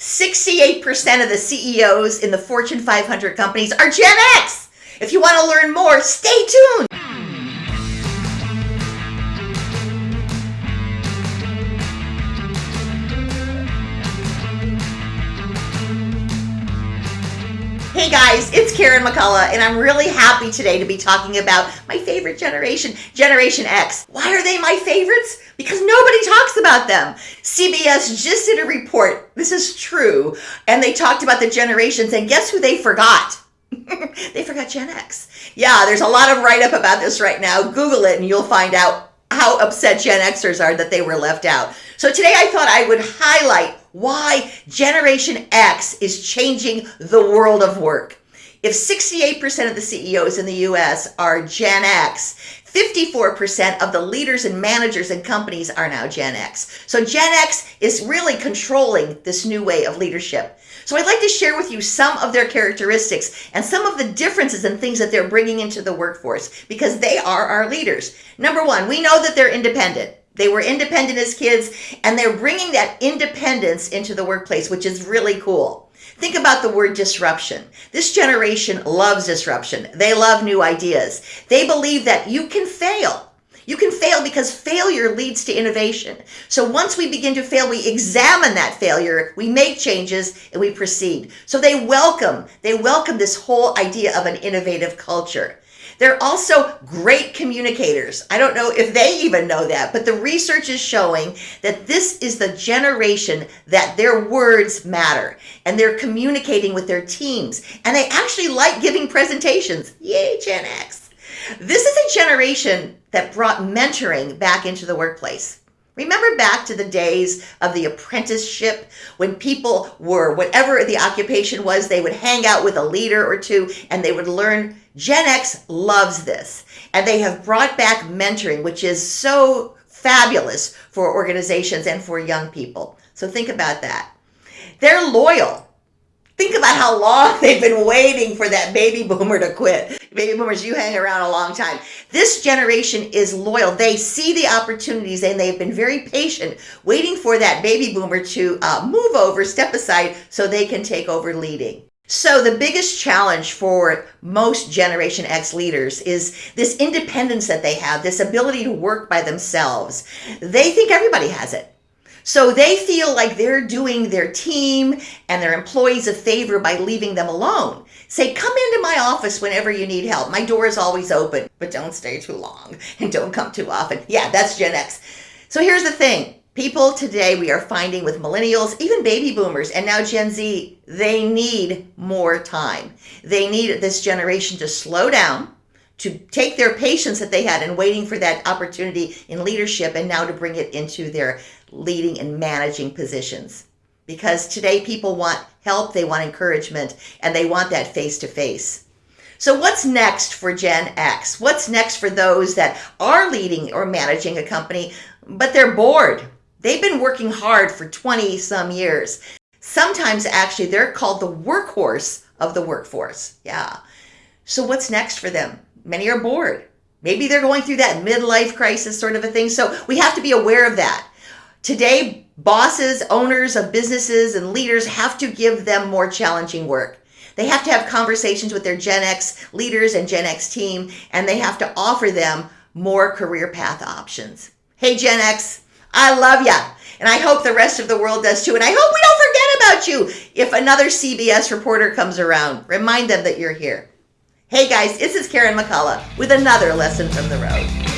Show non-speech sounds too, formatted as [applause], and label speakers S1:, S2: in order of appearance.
S1: 68% of the CEOs in the Fortune 500 companies are Gen X. If you want to learn more, stay tuned. Hey guys, it's Karen McCullough, and I'm really happy today to be talking about my favorite generation, Generation X. Why are they my favorites? Because nobody talks about them. CBS just did a report, this is true, and they talked about the generations, and guess who they forgot? [laughs] they forgot Gen X. Yeah, there's a lot of write up about this right now. Google it, and you'll find out how upset Gen Xers are that they were left out. So today I thought I would highlight why Generation X is changing the world of work. If 68% of the CEOs in the US are Gen X, 54% of the leaders and managers and companies are now Gen X. So Gen X is really controlling this new way of leadership. So I'd like to share with you some of their characteristics and some of the differences and things that they're bringing into the workforce because they are our leaders. Number one, we know that they're independent. They were independent as kids and they're bringing that independence into the workplace, which is really cool. Think about the word disruption. This generation loves disruption. They love new ideas. They believe that you can fail. You can fail because failure leads to innovation. So once we begin to fail, we examine that failure, we make changes, and we proceed. So they welcome, they welcome this whole idea of an innovative culture. They're also great communicators. I don't know if they even know that, but the research is showing that this is the generation that their words matter and they're communicating with their teams and they actually like giving presentations. Yay, Gen X. This is a generation that brought mentoring back into the workplace. Remember back to the days of the apprenticeship when people were, whatever the occupation was, they would hang out with a leader or two and they would learn. Gen X loves this. And they have brought back mentoring, which is so fabulous for organizations and for young people. So think about that. They're loyal. Think about how long [laughs] they've been waiting for that baby boomer to quit. Baby boomers, you hang around a long time. This generation is loyal. They see the opportunities and they've been very patient, waiting for that baby boomer to uh, move over, step aside, so they can take over leading. So the biggest challenge for most Generation X leaders is this independence that they have, this ability to work by themselves. They think everybody has it. So they feel like they're doing their team and their employees a favor by leaving them alone. Say, come into my office whenever you need help. My door is always open, but don't stay too long and don't come too often. Yeah, that's Gen X. So here's the thing. People today we are finding with millennials, even baby boomers, and now Gen Z, they need more time. They need this generation to slow down, to take their patience that they had and waiting for that opportunity in leadership and now to bring it into their leading and managing positions. Because today people want help, they want encouragement, and they want that face to face. So what's next for Gen X? What's next for those that are leading or managing a company, but they're bored? They've been working hard for 20 some years. Sometimes actually they're called the workhorse of the workforce. Yeah. So what's next for them? Many are bored. Maybe they're going through that midlife crisis sort of a thing. So we have to be aware of that. Today, bosses, owners of businesses, and leaders have to give them more challenging work. They have to have conversations with their Gen X leaders and Gen X team, and they have to offer them more career path options. Hey, Gen X, I love ya. And I hope the rest of the world does too. And I hope we don't forget about you if another CBS reporter comes around. Remind them that you're here. Hey guys, this is Karen McCullough with another lesson from the road.